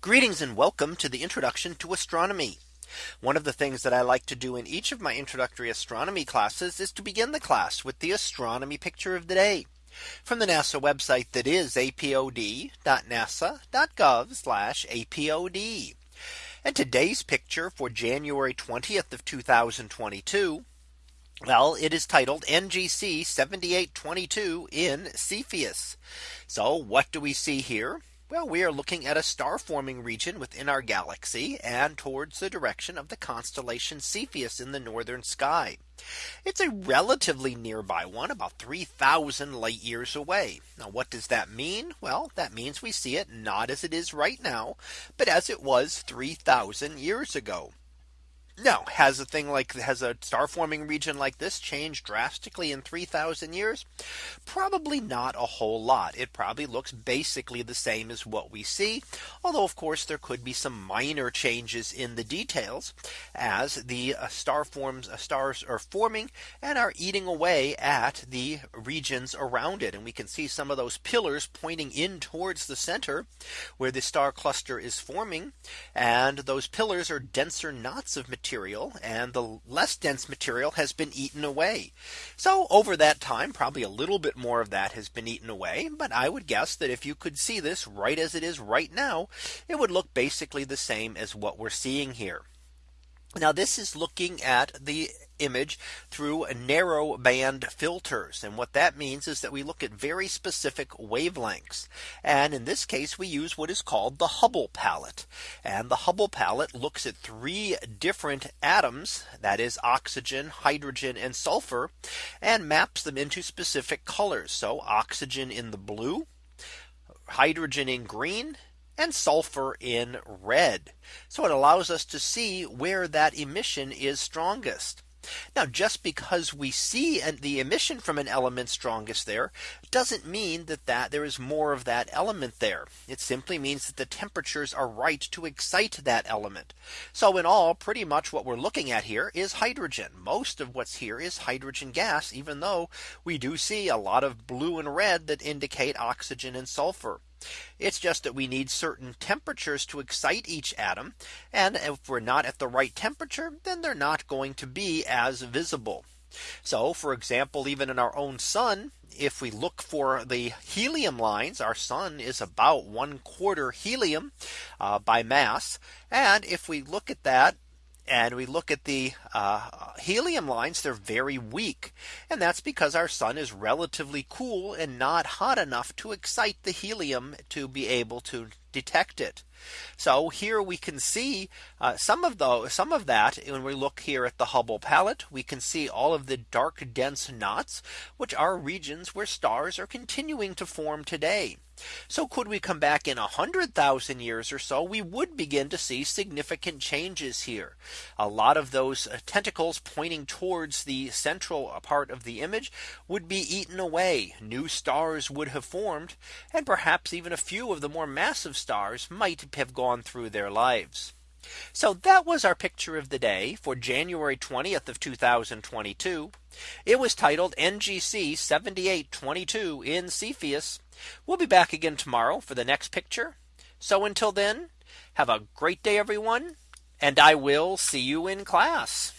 Greetings and welcome to the introduction to astronomy. One of the things that I like to do in each of my introductory astronomy classes is to begin the class with the astronomy picture of the day from the NASA website that is apod.nasa.gov apod. And today's picture for January 20th of 2022. Well, it is titled NGC 7822 in Cepheus. So what do we see here? Well, we are looking at a star forming region within our galaxy and towards the direction of the constellation Cepheus in the northern sky. It's a relatively nearby one about 3000 light years away. Now what does that mean? Well, that means we see it not as it is right now, but as it was 3000 years ago. Now has a thing like has a star forming region like this changed drastically in 3000 years? Probably not a whole lot. It probably looks basically the same as what we see. Although of course there could be some minor changes in the details as the uh, star forms uh, stars are forming and are eating away at the regions around it. And we can see some of those pillars pointing in towards the center where the star cluster is forming. And those pillars are denser knots of material material and the less dense material has been eaten away. So over that time, probably a little bit more of that has been eaten away. But I would guess that if you could see this right as it is right now, it would look basically the same as what we're seeing here. Now this is looking at the image through narrow band filters. And what that means is that we look at very specific wavelengths. And in this case, we use what is called the Hubble palette. And the Hubble palette looks at three different atoms, that is oxygen, hydrogen, and sulfur, and maps them into specific colors. So oxygen in the blue, hydrogen in green, and sulfur in red. So it allows us to see where that emission is strongest. Now just because we see the emission from an element strongest there doesn't mean that that there is more of that element there. It simply means that the temperatures are right to excite that element. So in all pretty much what we're looking at here is hydrogen. Most of what's here is hydrogen gas, even though we do see a lot of blue and red that indicate oxygen and sulfur. It's just that we need certain temperatures to excite each atom. And if we're not at the right temperature, then they're not going to be as visible. So for example, even in our own sun, if we look for the helium lines, our sun is about one quarter helium uh, by mass. And if we look at that and we look at the uh, helium lines, they're very weak. And that's because our sun is relatively cool and not hot enough to excite the helium to be able to detect it. So here we can see uh, some of those some of that when we look here at the Hubble palette, we can see all of the dark dense knots, which are regions where stars are continuing to form today. So could we come back in a hundred thousand years or so, we would begin to see significant changes here. A lot of those uh, tentacles pointing towards the central part of the image would be eaten away. New stars would have formed and perhaps even a few of the more massive stars might have gone through their lives. So that was our picture of the day for January 20th of 2022. It was titled NGC 7822 in Cepheus. We'll be back again tomorrow for the next picture. So until then, have a great day, everyone. And I will see you in class.